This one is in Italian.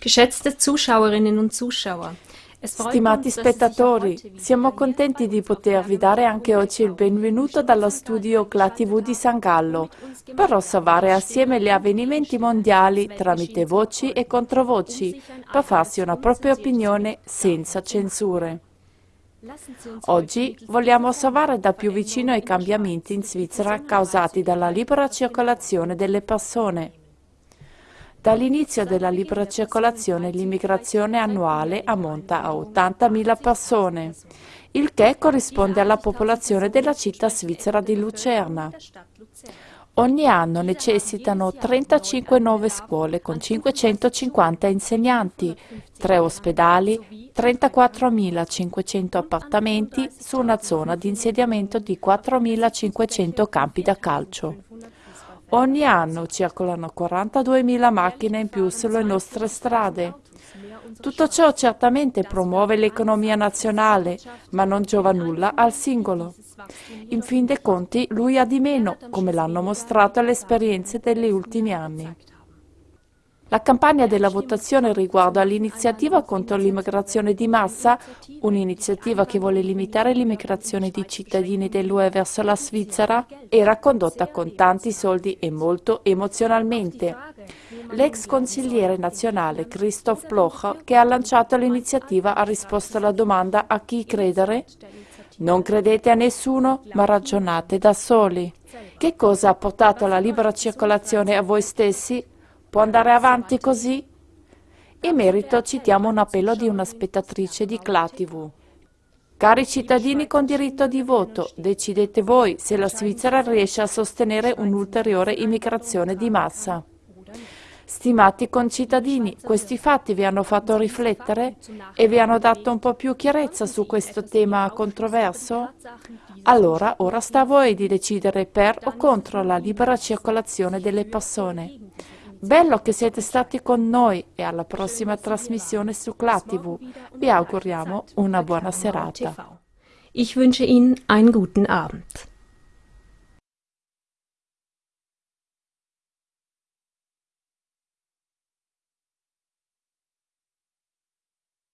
Geschätzte Zuschauerinnen und Zuschauer, Stimati spettatori, siamo contenti di potervi dare anche oggi il benvenuto dallo studio CLA TV di San Gallo per osservare assieme gli avvenimenti mondiali tramite voci e controvoci per farsi una propria opinione senza censure. Oggi vogliamo osservare da più vicino i cambiamenti in Svizzera causati dalla libera circolazione delle persone. Dall'inizio della libera circolazione l'immigrazione annuale ammonta a 80.000 persone, il che corrisponde alla popolazione della città svizzera di Lucerna. Ogni anno necessitano 35 nuove scuole con 550 insegnanti, 3 ospedali, 34.500 appartamenti su una zona di insediamento di 4.500 campi da calcio. Ogni anno circolano 42.000 macchine in più sulle nostre strade. Tutto ciò certamente promuove l'economia nazionale, ma non giova nulla al singolo. In fin dei conti lui ha di meno, come l'hanno mostrato le esperienze degli ultimi anni. La campagna della votazione riguardo all'iniziativa contro l'immigrazione di massa, un'iniziativa che vuole limitare l'immigrazione di cittadini dell'UE verso la Svizzera, era condotta con tanti soldi e molto emozionalmente. L'ex consigliere nazionale Christoph Blocher, che ha lanciato l'iniziativa, ha risposto alla domanda a chi credere? Non credete a nessuno, ma ragionate da soli. Che cosa ha portato la libera circolazione a voi stessi? Può andare avanti così? In merito citiamo un appello di una spettatrice di CLA-TV. Cari cittadini con diritto di voto, decidete voi se la Svizzera riesce a sostenere un'ulteriore immigrazione di massa. Stimati concittadini, questi fatti vi hanno fatto riflettere e vi hanno dato un po' più chiarezza su questo tema controverso? Allora, ora sta a voi di decidere per o contro la libera circolazione delle persone. Bello che siete stati con noi e alla prossima trasmissione su CLA-TV. Vi auguriamo una buona serata. Ich wünsche Ihnen einen guten Abend.